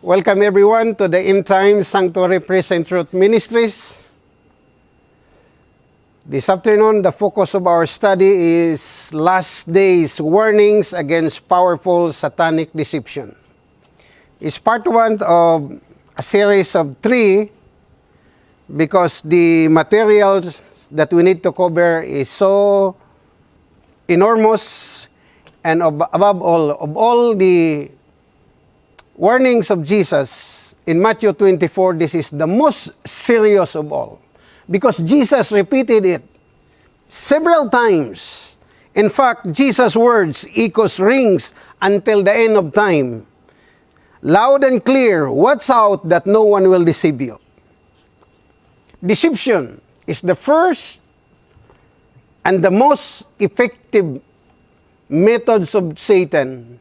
Welcome everyone to the End Time Sanctuary Praise and Truth Ministries. This afternoon, the focus of our study is last days warnings against powerful satanic deception. It's part one of a series of three because the materials that we need to cover is so enormous and above all, of all the warnings of Jesus in Matthew 24, this is the most serious of all. Because Jesus repeated it several times. In fact, Jesus' words echoes rings until the end of time. Loud and clear, watch out that no one will deceive you. Deception is the first and the most effective methods of Satan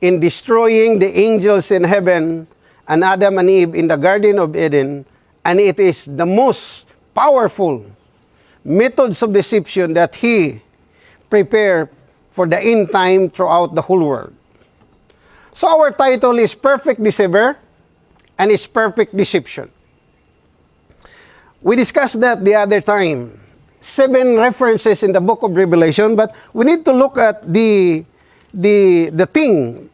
in destroying the angels in heaven and Adam and Eve in the Garden of Eden, and it is the most powerful methods of deception that he prepared for the end time throughout the whole world. So our title is Perfect Deceiver and it's Perfect Deception. We discussed that the other time. Seven references in the book of Revelation, but we need to look at the the, the thing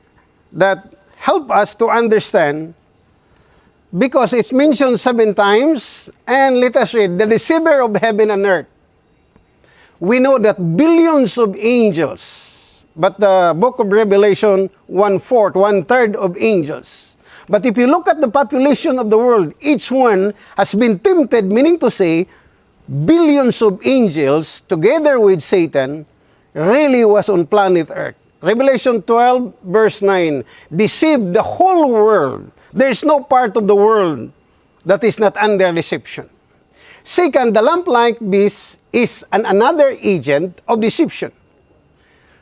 that help us to understand because it's mentioned seven times and let us read the deceiver of heaven and earth. We know that billions of angels but the book of revelation one-fourth one-third of angels. But if you look at the population of the world each one has been tempted meaning to say billions of angels together with satan really was on planet earth Revelation 12, verse 9, deceive the whole world. There is no part of the world that is not under deception. Second, the lamp-like beast is an another agent of deception.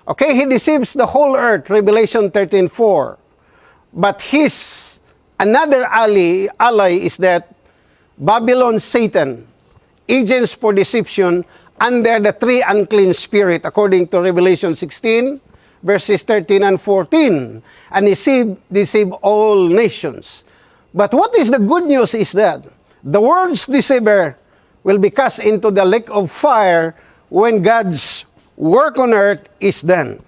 Okay, he deceives the whole earth, Revelation 13, 4. But his another ally, ally is that Babylon, Satan, agents for deception under the three unclean spirit, according to Revelation 16, verses 13 and 14, and deceive, deceive all nations. But what is the good news is that the world's deceiver will be cast into the lake of fire when God's work on earth is done.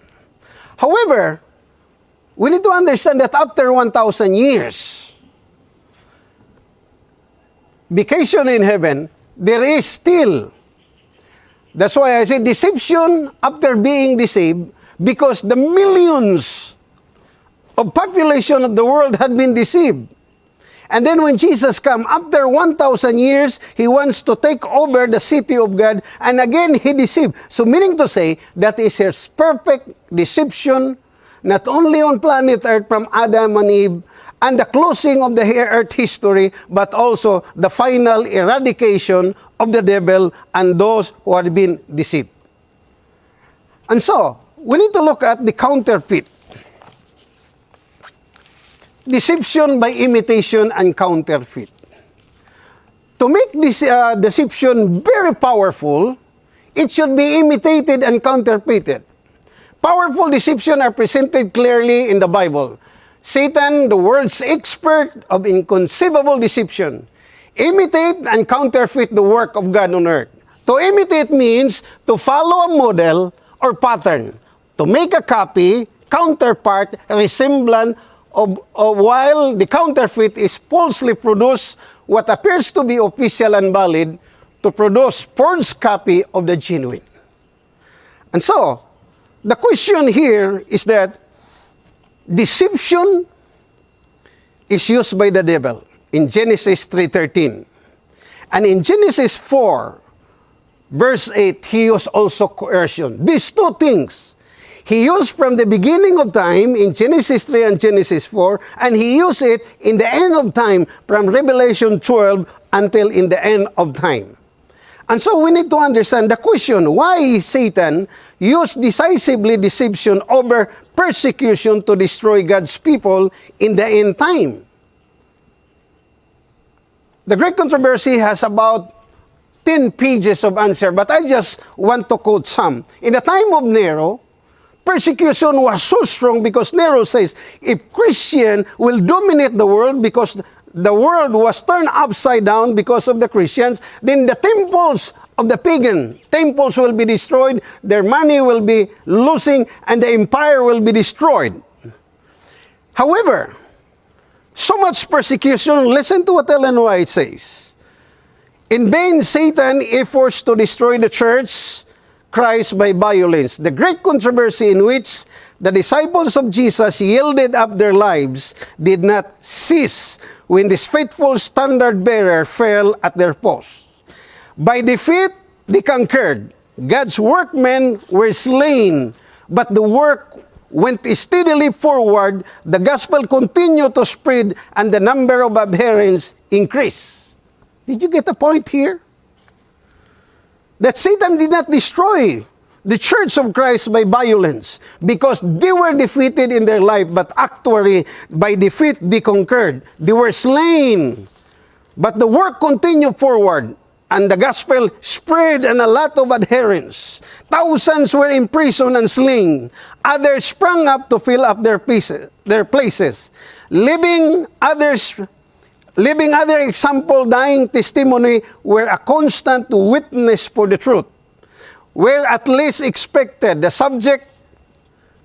However, we need to understand that after 1,000 years, vacation in heaven, there is still. That's why I say deception after being deceived because the millions of population of the world had been deceived. And then when Jesus come after 1,000 years, he wants to take over the city of God, and again he deceived. So meaning to say, that is his perfect deception, not only on planet Earth from Adam and Eve, and the closing of the earth history, but also the final eradication of the devil and those who had been deceived. And so, we need to look at the counterfeit. Deception by imitation and counterfeit. To make this uh, deception very powerful, it should be imitated and counterfeited. Powerful deception are presented clearly in the Bible. Satan, the world's expert of inconceivable deception, imitate and counterfeit the work of God on earth. To imitate means to follow a model or pattern to make a copy, counterpart, resemblant of, of while the counterfeit is falsely produced what appears to be official and valid to produce forged copy of the genuine. And so, the question here is that deception is used by the devil in Genesis 3.13. And in Genesis 4, verse 8, he used also coercion. These two things he used from the beginning of time in Genesis 3 and Genesis 4, and he used it in the end of time from Revelation 12 until in the end of time. And so we need to understand the question, why Satan used decisively deception over persecution to destroy God's people in the end time? The great controversy has about 10 pages of answer, but I just want to quote some. In the time of Nero, persecution was so strong because Nero says if Christian will dominate the world because the world was turned upside down because of the Christians, then the temples of the pagan temples will be destroyed, their money will be losing, and the empire will be destroyed. However, so much persecution, listen to what Ellen White says. In vain, Satan efforts to destroy the church, Christ by violence. The great controversy in which the disciples of Jesus yielded up their lives did not cease when this faithful standard bearer fell at their post. By defeat, they conquered. God's workmen were slain, but the work went steadily forward. The gospel continued to spread, and the number of adherents increased. Did you get the point here? That Satan did not destroy the church of Christ by violence because they were defeated in their life, but actually by defeat they conquered. They were slain. But the work continued forward and the gospel spread and a lot of adherents. Thousands were imprisoned and slain. Others sprang up to fill up their, pieces, their places. Living others Living other example, dying testimony were a constant witness for the truth. Were at least expected. The subject,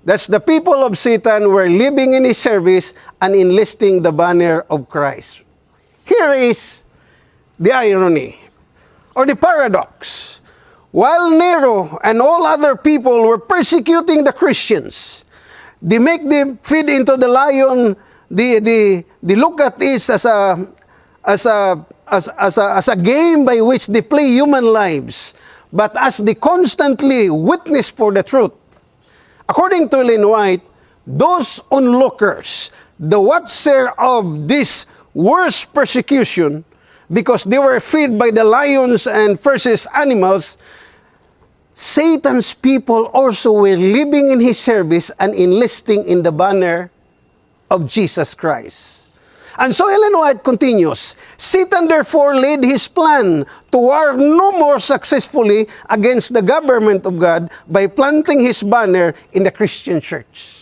that's the people of Satan, were living in his service and enlisting the banner of Christ. Here is the irony or the paradox. While Nero and all other people were persecuting the Christians, they make them feed into the lion they, they, they look at this as a, as a, as, as, a, as a game by which they play human lives, but as they constantly witness for the truth. According to Ellen White, those onlookers, the watcher of this worst persecution, because they were fed by the lions and versus animals, Satan's people also were living in his service and enlisting in the banner of Jesus Christ. And so Ellen White continues, Satan therefore laid his plan to war no more successfully against the government of God by planting his banner in the Christian church.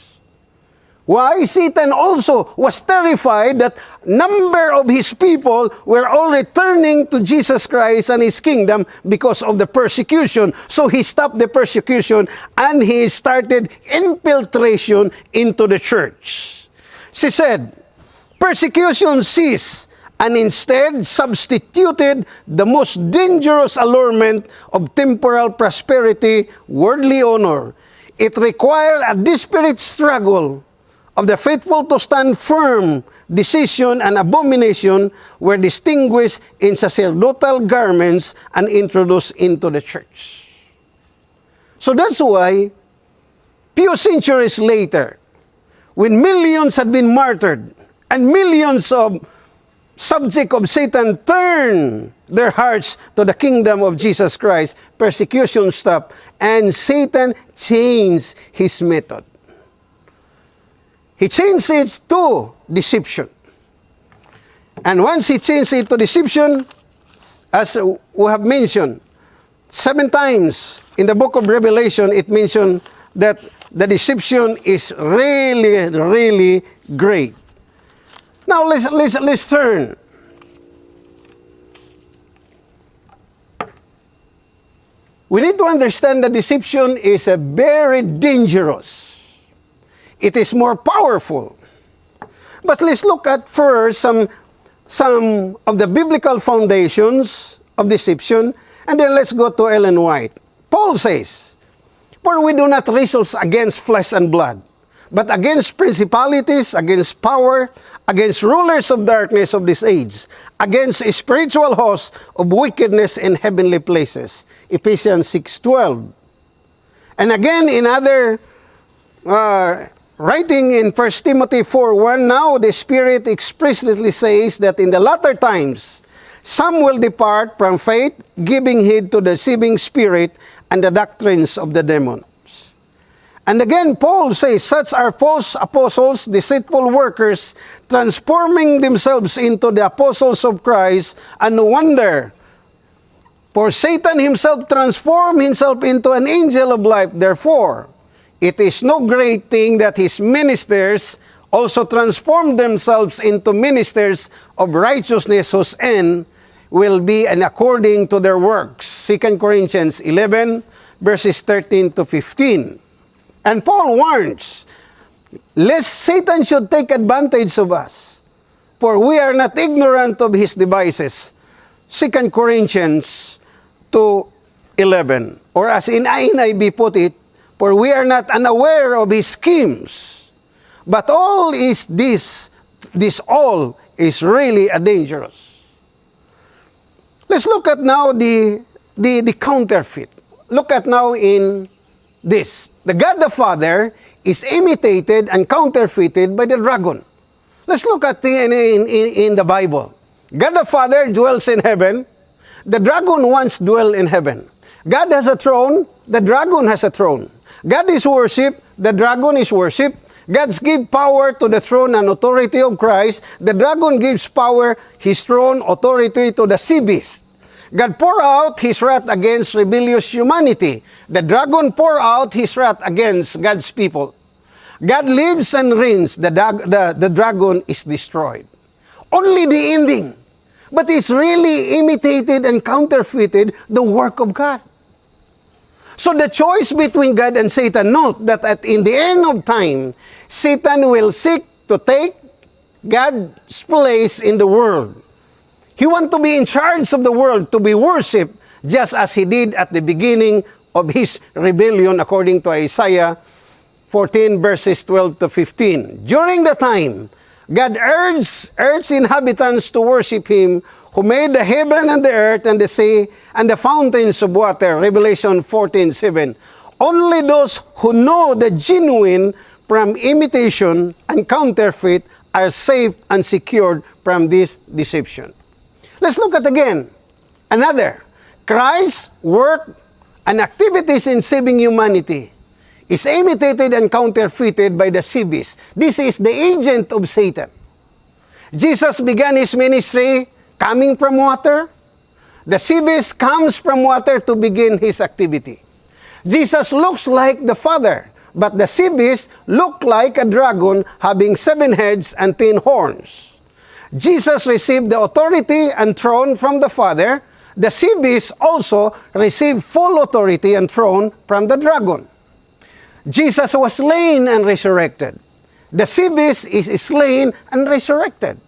Why? Satan also was terrified that number of his people were all returning to Jesus Christ and his kingdom because of the persecution. So he stopped the persecution and he started infiltration into the church. She said, persecution ceased and instead substituted the most dangerous allurement of temporal prosperity, worldly honor. It required a desperate struggle of the faithful to stand firm. Decision and abomination were distinguished in sacerdotal garments and introduced into the church. So that's why, few centuries later, when millions had been martyred and millions of subject of Satan turn their hearts to the kingdom of Jesus Christ, persecution stopped, and Satan changed his method. He changed it to deception. And once he changed it to deception, as we have mentioned, seven times in the book of Revelation, it mentioned that the deception is really, really great. Now let's, let's, let's turn. We need to understand that deception is a very dangerous. It is more powerful. But let's look at first some, some of the biblical foundations of deception, and then let's go to Ellen White. Paul says, For we do not wrestle against flesh and blood, but against principalities, against power, against rulers of darkness of this age, against spiritual hosts of wickedness in heavenly places. Ephesians 6.12 And again in other uh, writing in 1 Timothy 4.1, Now the Spirit explicitly says that in the latter times, some will depart from faith, giving heed to the deceiving spirit, and the doctrines of the demons. And again, Paul says, such are false apostles, deceitful workers, transforming themselves into the apostles of Christ, and no wonder, for Satan himself transformed himself into an angel of light. Therefore, it is no great thing that his ministers also transform themselves into ministers of righteousness whose end will be and according to their works. 2 Corinthians 11 verses 13 to 15. And Paul warns, lest Satan should take advantage of us, for we are not ignorant of his devices. 2 Corinthians 2 11. Or as in NIV put it, for we are not unaware of his schemes. But all is this, this all is really a dangerous. Let's look at now the, the, the counterfeit. Look at now in this. The God the Father is imitated and counterfeited by the dragon. Let's look at the, in, in, in the Bible. God the Father dwells in heaven. The dragon once dwelled in heaven. God has a throne, the dragon has a throne. God is worshipped. the dragon is worshipped. God's give power to the throne and authority of Christ. The dragon gives power, his throne, authority to the sea beast. God pour out his wrath against rebellious humanity. The dragon pour out his wrath against God's people. God lives and reigns. The, the, the dragon is destroyed. Only the ending. But it's really imitated and counterfeited the work of God. So the choice between God and Satan, note that at in the end of time, Satan will seek to take God's place in the world. He wants to be in charge of the world, to be worshipped, just as he did at the beginning of his rebellion, according to Isaiah 14, verses 12 to 15. During the time, God urged earth's inhabitants to worship him who made the heaven and the earth and the sea and the fountains of water. Revelation 14, 7. Only those who know the genuine from imitation and counterfeit are safe and secured from this deception. Let's look at again another. Christ's work and activities in saving humanity is imitated and counterfeited by the sea beast. This is the agent of Satan. Jesus began his ministry coming from water. The sea beast comes from water to begin his activity. Jesus looks like the Father, but the sea beast look like a dragon having seven heads and ten horns. Jesus received the authority and throne from the Father. The sea beast also received full authority and throne from the dragon. Jesus was slain and resurrected. The sea beast is slain and resurrected.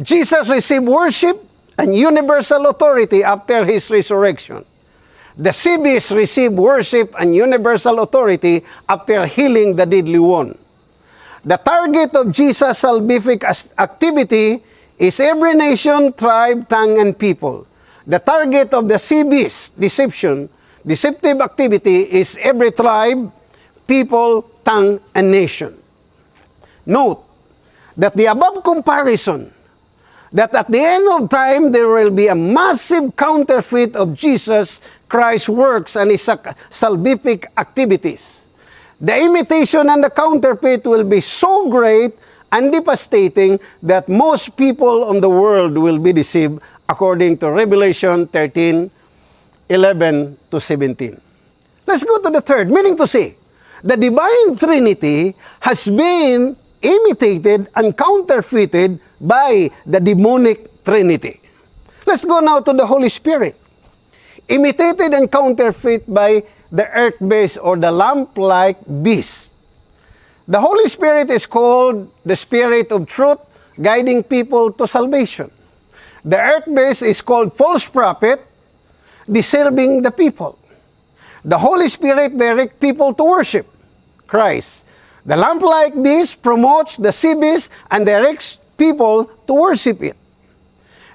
Jesus received worship and universal authority after his resurrection. The sea beast received worship and universal authority after healing the deadly one. The target of Jesus' salvific activity is every nation, tribe, tongue, and people. The target of the Sibis deception, deceptive activity is every tribe, people, tongue, and nation. Note that the above comparison that at the end of time there will be a massive counterfeit of Jesus Christ's works and his salvific activities. The imitation and the counterfeit will be so great and devastating that most people on the world will be deceived according to Revelation 13, 11 to 17. Let's go to the third, meaning to say, the divine Trinity has been imitated and counterfeited by the demonic trinity. Let's go now to the Holy Spirit. Imitated and counterfeit by the earth beast or the lamb-like beast. The Holy Spirit is called the Spirit of truth, guiding people to salvation. The earth beast is called false prophet, deceiving the people. The Holy Spirit directs people to worship Christ. The lamb-like beast promotes the sea beast and directs people to worship it.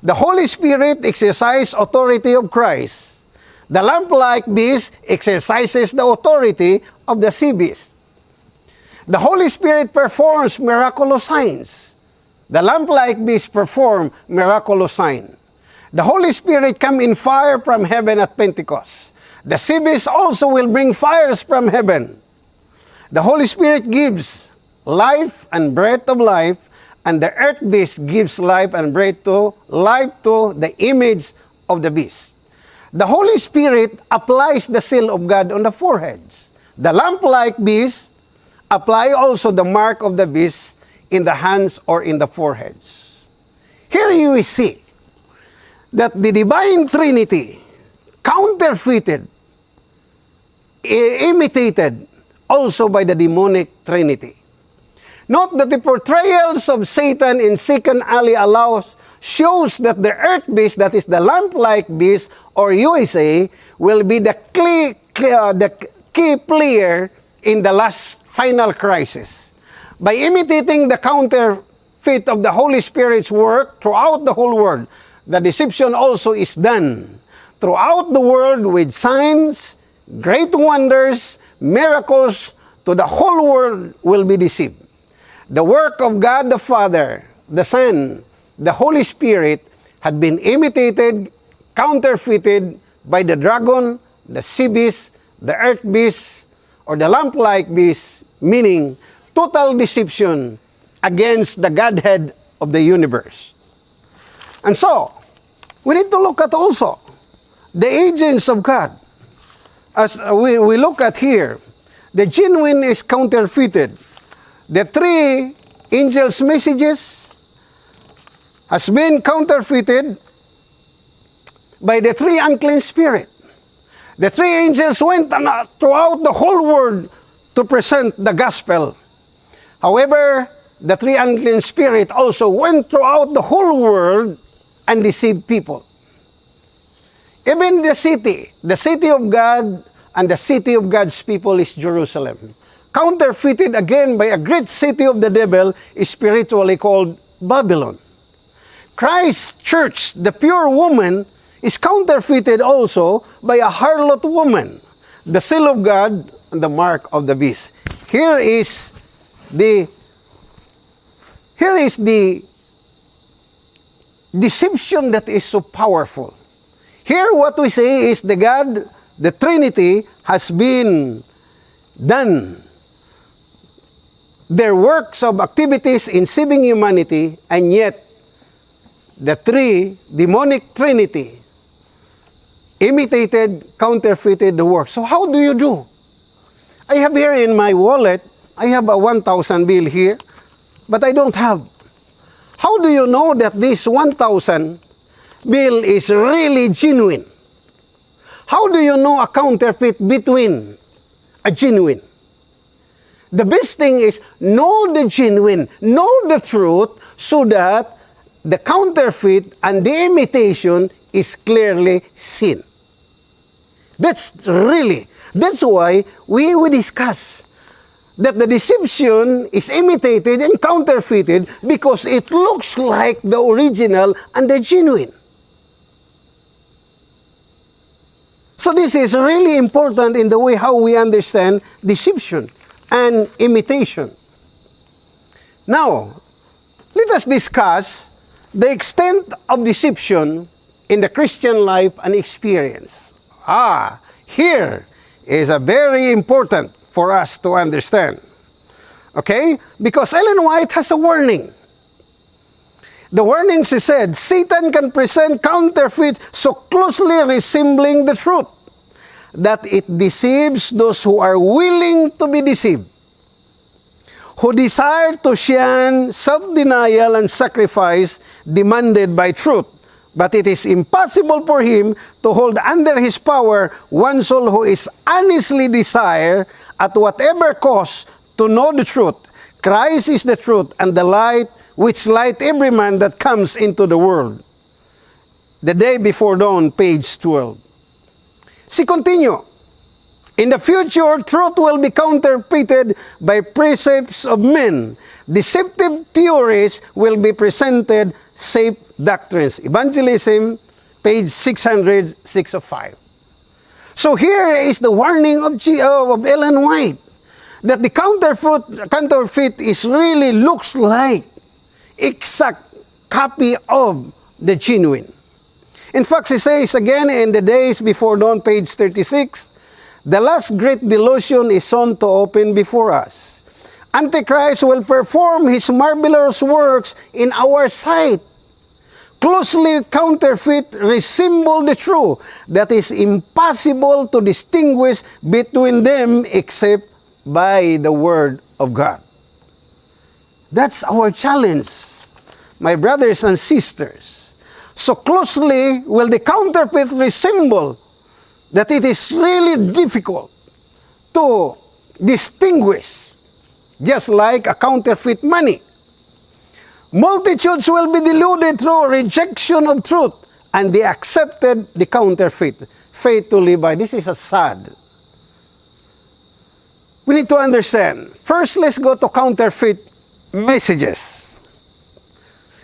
The Holy Spirit exercises authority of Christ. The lamb-like beast exercises the authority of the sea beast. The Holy Spirit performs miraculous signs. The lamb-like beast perform miraculous sign. The Holy Spirit come in fire from heaven at Pentecost. The sea beast also will bring fires from heaven. The Holy Spirit gives life and breath of life, and the earth beast gives life and breath to life to the image of the beast. The Holy Spirit applies the seal of God on the foreheads. the lamb-like beast, apply also the mark of the beast in the hands or in the foreheads. Here you see that the divine Trinity counterfeited, imitated also by the demonic Trinity. Note that the portrayals of Satan in Second Ali allows shows that the earth beast, that is the lamb-like beast, or USA, will be the key, uh, the key player in the last final crisis. By imitating the counterfeit of the Holy Spirit's work throughout the whole world, the deception also is done throughout the world with signs, great wonders, miracles, to the whole world will be deceived. The work of God the Father, the Son, the Holy Spirit had been imitated, counterfeited by the dragon, the sea beast, the earth beast, or the lamb-like beast, meaning total deception against the Godhead of the universe. And so, we need to look at also the agents of God. As we, we look at here, the genuine is counterfeited. The three angels' messages has been counterfeited by the three unclean spirit. The three angels went throughout the whole world to present the gospel. However, the three unclean spirit also went throughout the whole world and deceived people. Even the city, the city of God and the city of God's people is Jerusalem. Counterfeited again by a great city of the devil is spiritually called Babylon. Christ's church, the pure woman, is counterfeited also by a harlot woman, the seal of God and the mark of the beast. Here is the here is the deception that is so powerful. Here what we see is the God, the Trinity has been done their works of activities in saving humanity and yet the three demonic trinity imitated, counterfeited the work. So how do you do? I have here in my wallet, I have a 1,000 bill here, but I don't have. How do you know that this 1,000 bill is really genuine? How do you know a counterfeit between a genuine? The best thing is know the genuine, know the truth, so that the counterfeit and the imitation is clearly seen. That's really, that's why we will discuss that the deception is imitated and counterfeited because it looks like the original and the genuine. So this is really important in the way how we understand deception and imitation. Now, let us discuss the extent of deception in the Christian life and experience. Ah, here is a very important for us to understand. Okay? Because Ellen White has a warning. The warning, she said, Satan can present counterfeits so closely resembling the truth that it deceives those who are willing to be deceived who desire to shun self-denial and sacrifice demanded by truth. But it is impossible for him to hold under his power one soul who is honestly desire at whatever cost to know the truth. Christ is the truth and the light which light every man that comes into the world. The day before dawn, page 12. See, continue. In the future, truth will be counterfeited by precepts of men. Deceptive theories will be presented, safe doctrines. Evangelism, page 600, 605. So here is the warning of, G uh, of Ellen White that the counterfeit, counterfeit is really looks like exact copy of the genuine. In fact, he says again in the days before dawn, page 36, The last great delusion is soon to open before us. Antichrist will perform his marvelous works in our sight, closely counterfeit resemble the true that is impossible to distinguish between them except by the word of God. That's our challenge, my brothers and sisters. So closely will the counterfeit resemble that it is really difficult to distinguish, just like a counterfeit money. Multitudes will be deluded through rejection of truth, and they accepted the counterfeit faith to by. This is a sad. We need to understand. First, let's go to counterfeit messages.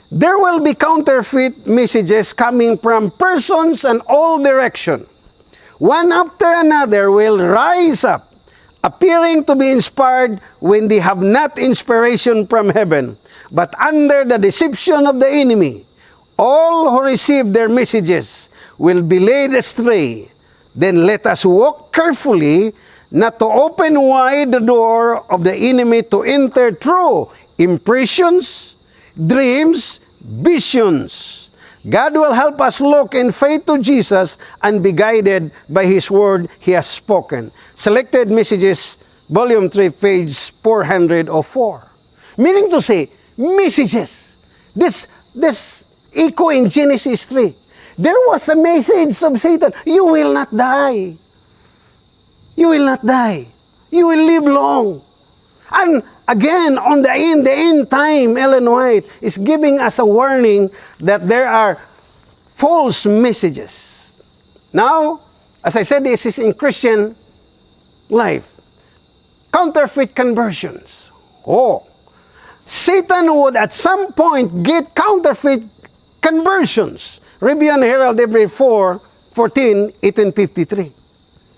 There will be counterfeit messages coming from persons and all direction. One after another will rise up, appearing to be inspired when they have not inspiration from heaven, but under the deception of the enemy. All who receive their messages will be led astray. Then let us walk carefully not to open wide the door of the enemy to enter through impressions, dreams, visions. God will help us look in faith to Jesus and be guided by His word He has spoken. Selected Messages, Volume 3, page 404. Meaning to say, messages. This, this echo in Genesis 3. There was a message of Satan, you will not die. You will not die. You will live long. And again, on the end, the end time, Ellen White is giving us a warning that there are false messages. Now, as I said, this is in Christian life. Counterfeit conversions. Oh, Satan would at some point get counterfeit conversions. Review and Herald April 4, 14, 1853.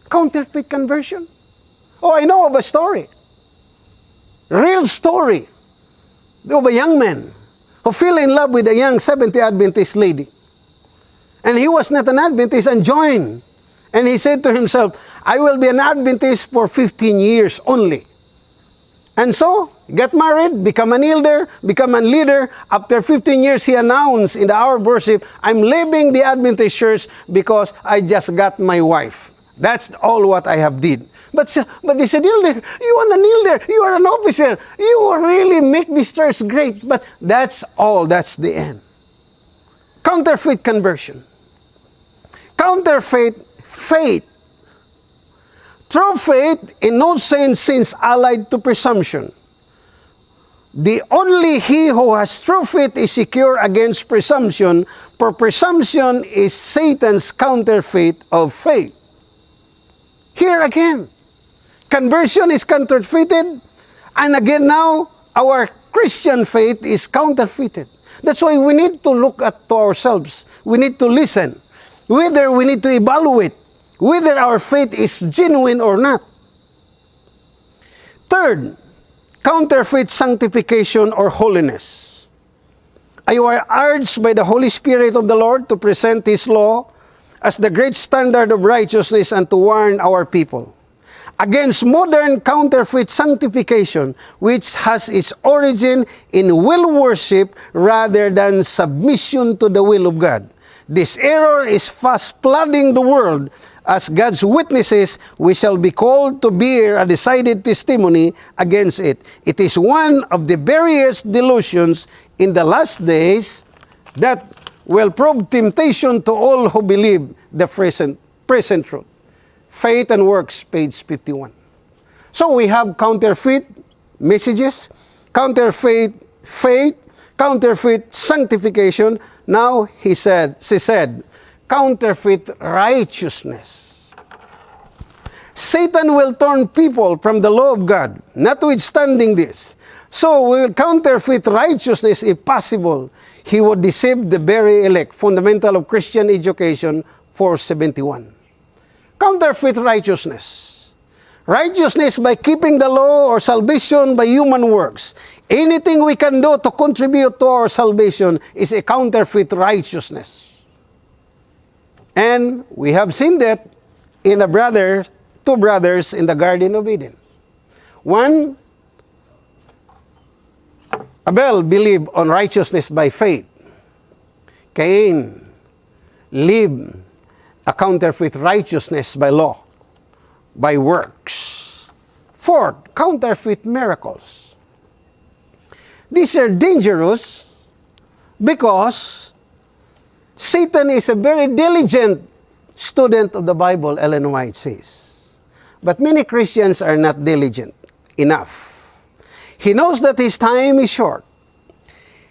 Counterfeit conversion. Oh, I know of a story. Real story of a young man who fell in love with a young Seventh Adventist lady. And he was not an Adventist and joined. And he said to himself, I will be an Adventist for 15 years only. And so, get married, become an elder, become a leader. After 15 years, he announced in the hour of worship, I'm leaving the Adventist church because I just got my wife. That's all what I have did. But, but they said, elder, you are an elder, you are an officer, you will really make this church great. But that's all, that's the end. Counterfeit conversion. Counterfeit faith. True faith in no sense seems allied to presumption. The only he who has true faith is secure against presumption, for presumption is Satan's counterfeit of faith. Here again, conversion is counterfeited, and again now, our Christian faith is counterfeited. That's why we need to look at to ourselves. We need to listen. Whether we need to evaluate whether our faith is genuine or not. Third, counterfeit sanctification or holiness. You are urged by the Holy Spirit of the Lord to present His law as the great standard of righteousness and to warn our people against modern counterfeit sanctification, which has its origin in will worship rather than submission to the will of God. This error is fast flooding the world as God's witnesses, we shall be called to bear a decided testimony against it. It is one of the various delusions in the last days that will prove temptation to all who believe the present, present truth. Faith and Works, page 51. So we have counterfeit messages, counterfeit faith, counterfeit sanctification. Now he said, she said, counterfeit righteousness. Satan will turn people from the law of God, notwithstanding this. So will counterfeit righteousness if possible. He would deceive the very elect. Fundamental of Christian Education 471. Counterfeit righteousness. Righteousness by keeping the law or salvation by human works. Anything we can do to contribute to our salvation is a counterfeit righteousness. And we have seen that in the brother, two brothers in the Garden of Eden. One, Abel believed on righteousness by faith. Cain lived a counterfeit righteousness by law, by works. Fourth, counterfeit miracles. These are dangerous because Satan is a very diligent student of the Bible, Ellen White says. But many Christians are not diligent enough. He knows that his time is short.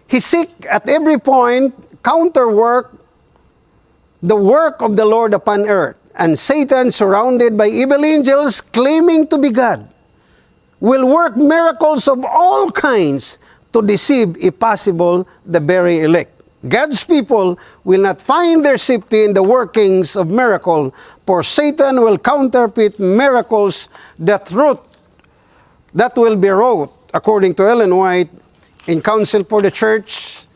He seek at every point counterwork the work of the Lord upon earth. And Satan, surrounded by evil angels claiming to be God, will work miracles of all kinds to deceive, if possible, the very elect. God's people will not find their safety in the workings of miracle, for Satan will counterfeit miracles that root that will be wrought, according to Ellen White, in Counsel for the Church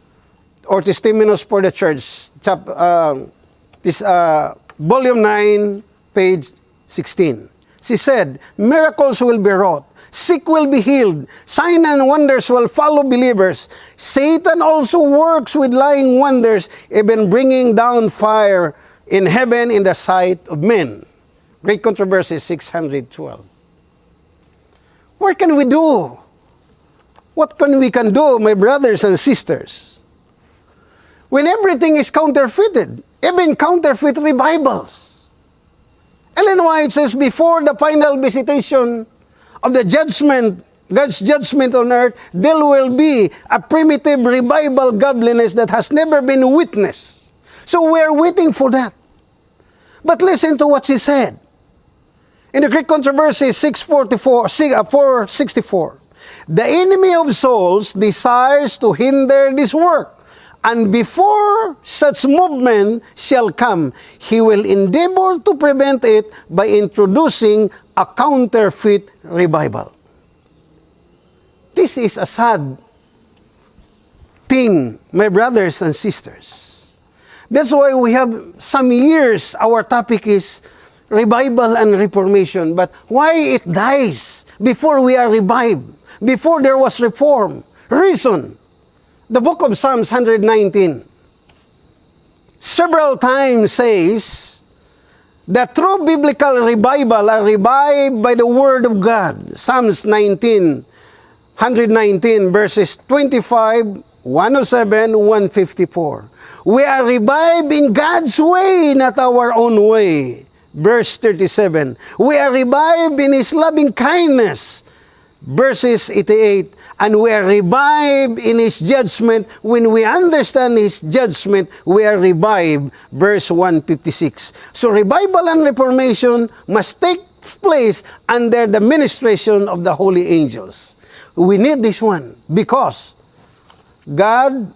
or Testimonies for the Church, uh, this, uh, volume 9, page 16. She said, miracles will be wrought, sick will be healed, sign and wonders will follow believers. Satan also works with lying wonders, even bringing down fire in heaven in the sight of men. Great Controversy 612. What can we do? What can we can do, my brothers and sisters? When everything is counterfeited, even counterfeit revivals. Ellen White says, before the final visitation of the judgment, God's judgment on earth, there will be a primitive revival godliness that has never been witnessed. So we are waiting for that. But listen to what she said. In the Great Controversy 644, 464, uh, the enemy of souls desires to hinder this work. And before such movement shall come, he will endeavor to prevent it by introducing a counterfeit revival. This is a sad thing, my brothers and sisters. That's why we have some years, our topic is revival and reformation. But why it dies before we are revived, before there was reform? Reason. The book of Psalms 119 several times says the true biblical revival are revived by the Word of God. Psalms 19, 119 verses 25, 107, 154. We are revived in God's way, not our own way. Verse 37. We are revived in His loving kindness. Verses 88 and we are revived in His judgment. When we understand His judgment, we are revived. Verse 156. So revival and reformation must take place under the ministration of the holy angels. We need this one because God's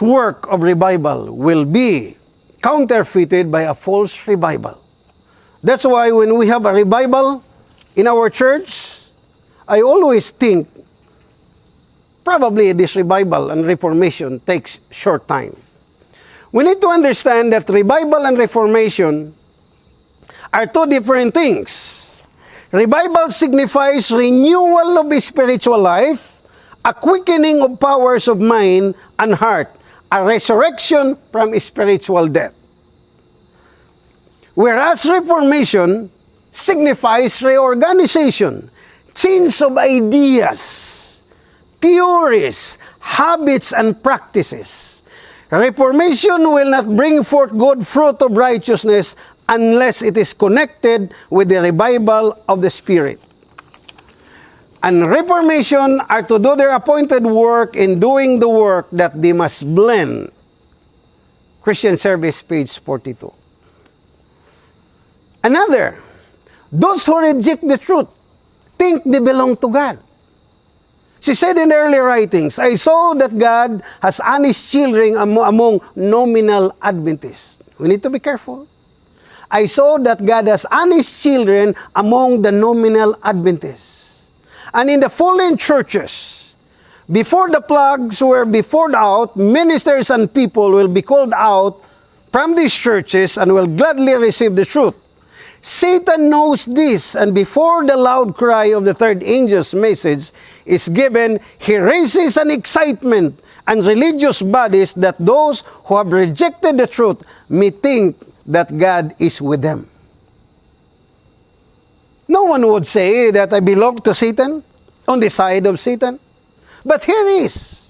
work of revival will be counterfeited by a false revival. That's why when we have a revival in our church, I always think probably this revival and reformation takes short time. We need to understand that revival and reformation are two different things. Revival signifies renewal of spiritual life, a quickening of powers of mind and heart, a resurrection from spiritual death. Whereas reformation signifies reorganization, chains of ideas, theories, habits, and practices. Reformation will not bring forth good fruit of righteousness unless it is connected with the revival of the Spirit. And Reformation are to do their appointed work in doing the work that they must blend. Christian Service, page 42. Another, those who reject the truth think they belong to God. She said in early writings, I saw that God has honest children among nominal Adventists. We need to be careful. I saw that God has honest children among the nominal Adventists. And in the fallen churches, before the plugs were before out, ministers and people will be called out from these churches and will gladly receive the truth. Satan knows this, and before the loud cry of the third angel's message is given, he raises an excitement and religious bodies that those who have rejected the truth may think that God is with them. No one would say that I belong to Satan, on the side of Satan. But here is.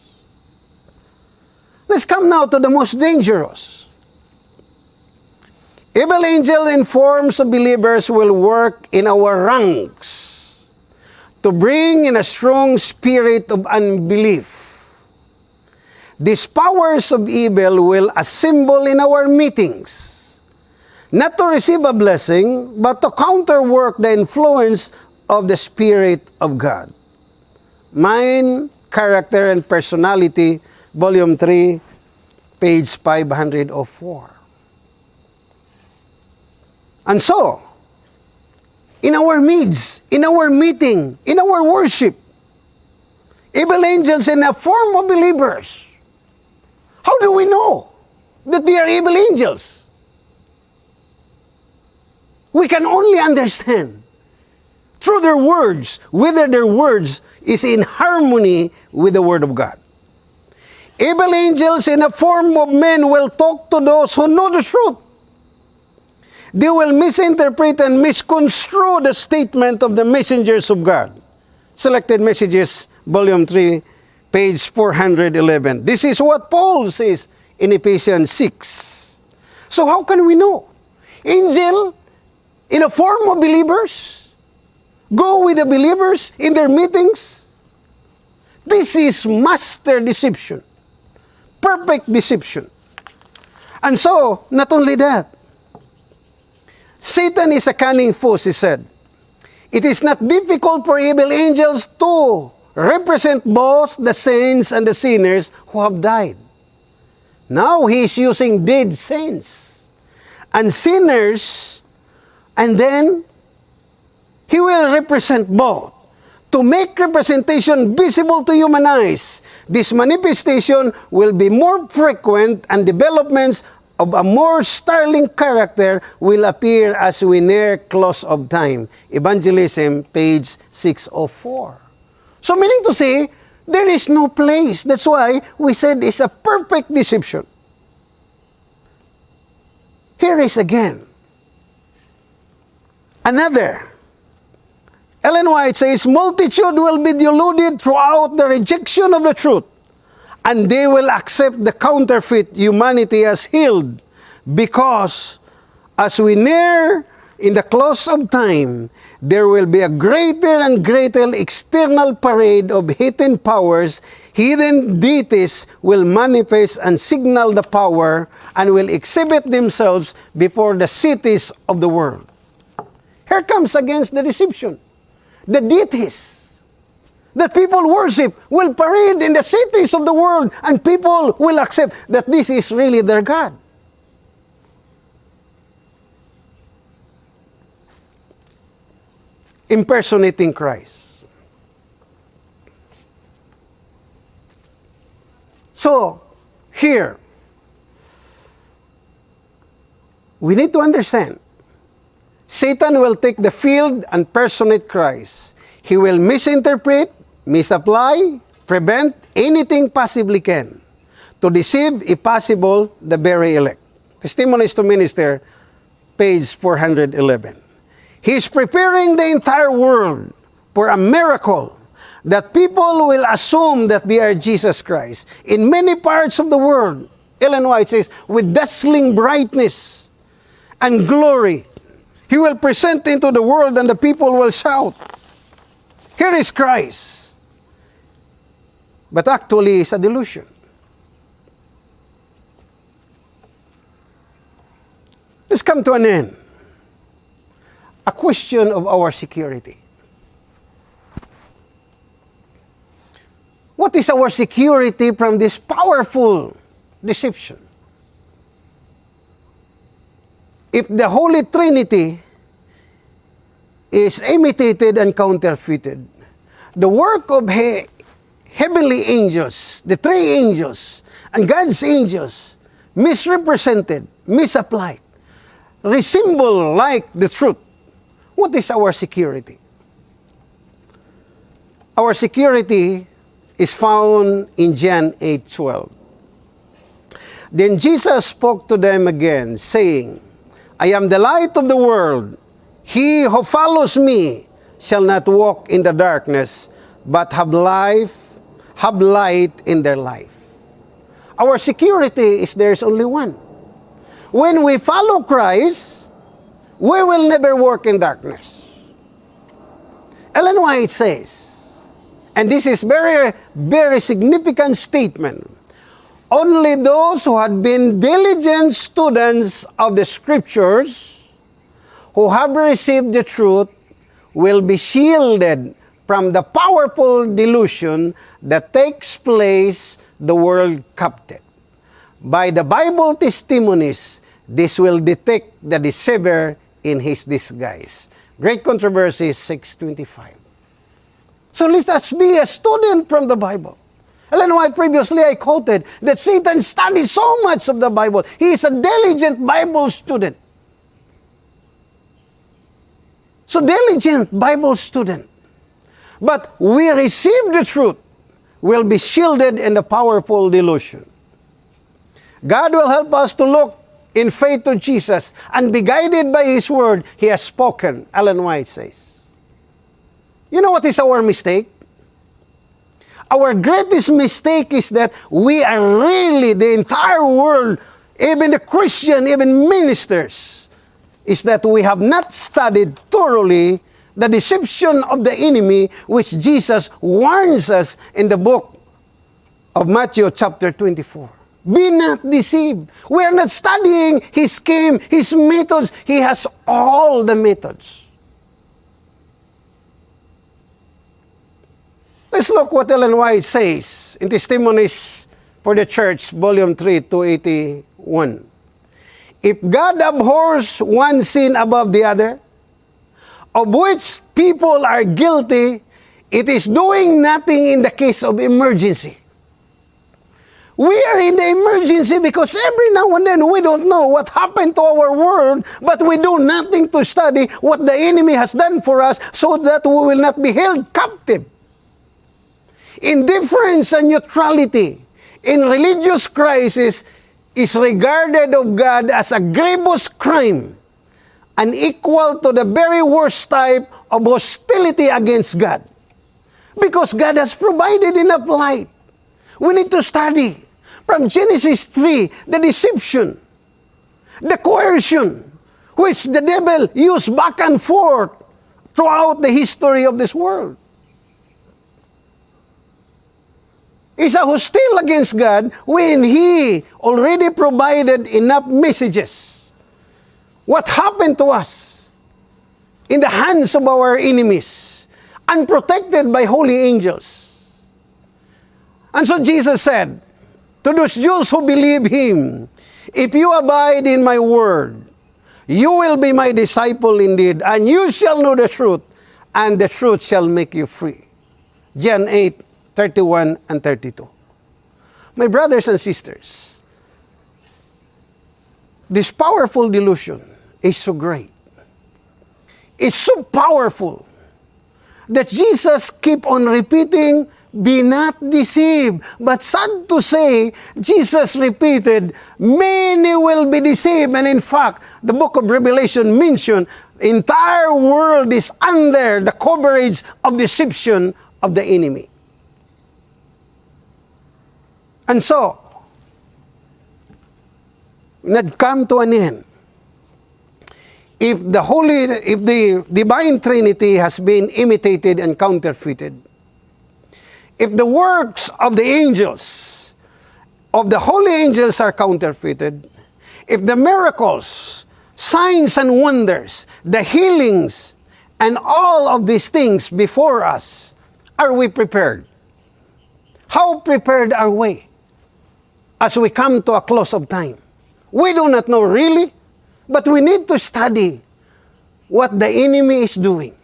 Let's come now to the most dangerous. Evil angel in forms of believers will work in our ranks to bring in a strong spirit of unbelief. These powers of evil will assemble in our meetings, not to receive a blessing, but to counterwork the influence of the Spirit of God. Mind, Character, and Personality, Volume 3, page 504. And so, in our midst, in our meeting, in our worship, evil angels in a form of believers. How do we know that they are evil angels? We can only understand through their words whether their words is in harmony with the Word of God. Evil angels in a form of men will talk to those who know the truth they will misinterpret and misconstrue the statement of the messengers of God. Selected Messages, Volume 3, page 411. This is what Paul says in Ephesians 6. So how can we know? Angel in a form of believers? Go with the believers in their meetings? This is master deception. Perfect deception. And so, not only that, Satan is a cunning fool, he said. It is not difficult for evil angels to represent both the saints and the sinners who have died. Now he is using dead saints and sinners, and then he will represent both. To make representation visible to human eyes, this manifestation will be more frequent and developments of a more sterling character will appear as we near close of time. Evangelism, page 604. So meaning to say, there is no place. That's why we said it's a perfect deception. Here is again. Another. Ellen White says, multitude will be deluded throughout the rejection of the truth and they will accept the counterfeit humanity as healed because as we near in the close of time, there will be a greater and greater external parade of hidden powers, hidden deities will manifest and signal the power and will exhibit themselves before the cities of the world. Here comes against the deception. The deities that people worship will parade in the cities of the world and people will accept that this is really their God. Impersonating Christ. So, here, we need to understand Satan will take the field and personate Christ. He will misinterpret, misapply, prevent anything possibly can to deceive, if possible, the very elect. Testimonies to Minister, page 411. He is preparing the entire world for a miracle that people will assume that they are Jesus Christ. In many parts of the world, Ellen White says, with dazzling brightness and glory, he will present into the world and the people will shout, Here is Christ but actually it's a delusion. Let's come to an end. A question of our security. What is our security from this powerful deception? If the Holy Trinity is imitated and counterfeited, the work of he heavenly angels, the three angels, and God's angels misrepresented, misapplied, resemble like the truth. What is our security? Our security is found in John 8:12. Then Jesus spoke to them again, saying, I am the light of the world. He who follows me shall not walk in the darkness, but have life, have light in their life. Our security is there's only one. When we follow Christ, we will never walk in darkness. Ellen White says, and this is very, very significant statement. Only those who had been diligent students of the scriptures, who have received the truth, will be shielded from the powerful delusion that takes place the world captive. By the Bible testimonies, this will detect the deceiver in his disguise. Great Controversy 625. So let's be a student from the Bible. Ellen White, previously I quoted that Satan studies so much of the Bible. He is a diligent Bible student. So diligent Bible student. But we receive the truth, will be shielded in the powerful delusion. God will help us to look in faith to Jesus and be guided by His word He has spoken, Ellen White says. You know what is our mistake? Our greatest mistake is that we are really, the entire world, even the Christian, even ministers, is that we have not studied thoroughly the deception of the enemy which Jesus warns us in the book of Matthew chapter 24. Be not deceived. We are not studying his scheme, his methods. He has all the methods. Let's look what Ellen White says in Testimonies for the Church, Volume 3, 281. If God abhors one sin above the other, of which people are guilty, it is doing nothing in the case of emergency. We are in the emergency because every now and then we don't know what happened to our world, but we do nothing to study what the enemy has done for us so that we will not be held captive. Indifference and neutrality in religious crisis is regarded of God as a grievous crime and equal to the very worst type of hostility against God. Because God has provided enough light. We need to study from Genesis 3, the deception, the coercion, which the devil used back and forth throughout the history of this world. is a hostile against God when He already provided enough messages. What happened to us in the hands of our enemies, unprotected by holy angels? And so Jesus said to those Jews who believe Him, If you abide in my word, you will be my disciple indeed, and you shall know the truth, and the truth shall make you free. John 8, 31 and 32. My brothers and sisters, this powerful delusion is so great. It's so powerful that Jesus keep on repeating, be not deceived. But sad to say, Jesus repeated, many will be deceived. And in fact, the book of Revelation mentioned, entire world is under the coverage of deception of the enemy. And so, nag-come to an end. If the Holy, if the Divine Trinity has been imitated and counterfeited, if the works of the angels, of the holy angels are counterfeited, if the miracles, signs and wonders, the healings, and all of these things before us, are we prepared? How prepared are we? as we come to a close of time. We do not know really, but we need to study what the enemy is doing.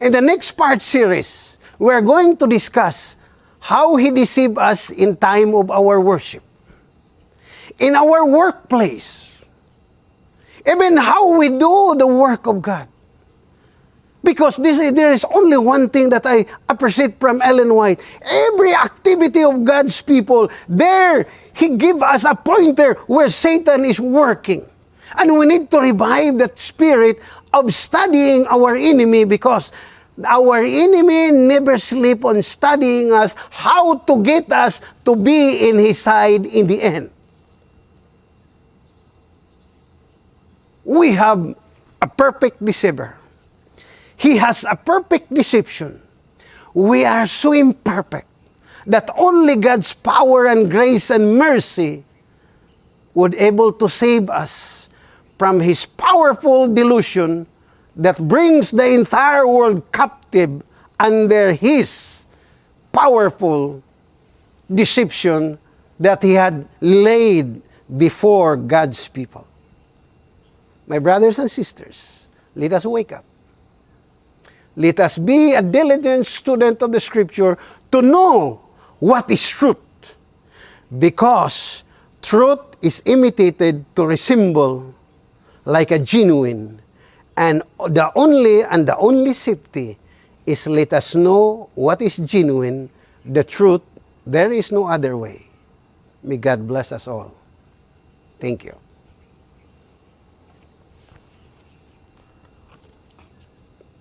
In the next part series, we are going to discuss how he deceived us in time of our worship. In our workplace. Even how we do the work of God. Because this, there is only one thing that I appreciate from Ellen White. Every activity of God's people, there, He give us a pointer where Satan is working. And we need to revive that spirit of studying our enemy because our enemy never sleep on studying us how to get us to be in his side in the end. We have a perfect deceiver. He has a perfect deception. We are so imperfect that only God's power and grace and mercy would able to save us from his powerful delusion that brings the entire world captive under his powerful deception that he had laid before God's people. My brothers and sisters, let us wake up. Let us be a diligent student of the scripture to know what is truth. Because truth is imitated to resemble like a genuine. And the only and the only safety is let us know what is genuine, the truth. There is no other way. May God bless us all. Thank you.